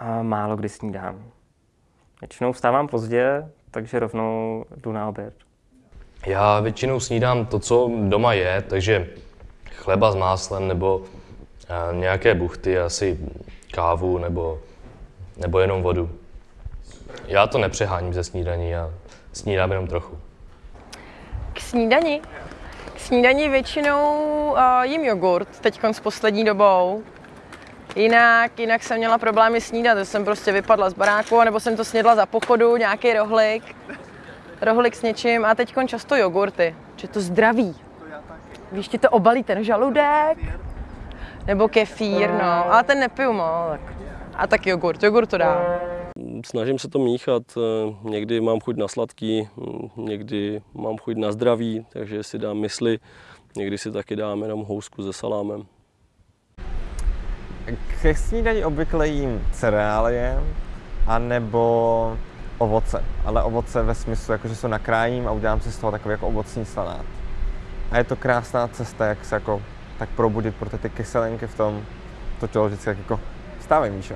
a málo kdy snídám. Většinou vstávám pozdě, takže rovnou jdu na oběd. Já většinou snídám to, co doma je, takže chleba s máslem nebo eh, nějaké buchty, asi kávu nebo, nebo jenom vodu. Já to nepřeháním ze snídaní, já snídám jenom trochu. K snídani? K snídani většinou uh, jím jogurt, teď s poslední dobou. Jinak, jinak jsem měla problémy snídat, že jsem prostě vypadla z baráku, nebo jsem to snědla za pochodu, nějaký rohlik, rohlik s něčím a teď často jogurty, že to zdraví. Víš, ti to obalí ten žaludek, nebo kefír, no, ale ten nepiju moc. A tak jogurt, jogurt to dám. Snažím se to míchat, eh, někdy mám chuť na sladký, hm, někdy mám chuť na zdraví, takže si dám mysli, někdy si taky dám jenom housku se salámem. Ke snídaní obvykle jím cereálie anebo ovoce, ale ovoce ve smyslu, jako že se nakrájím a udělám si z toho takový jako ovocný salát. A je to krásná cesta, jak se jako tak probudit, protože ty kyselinky v tom to tělo vždycky jako stávej, Míšo.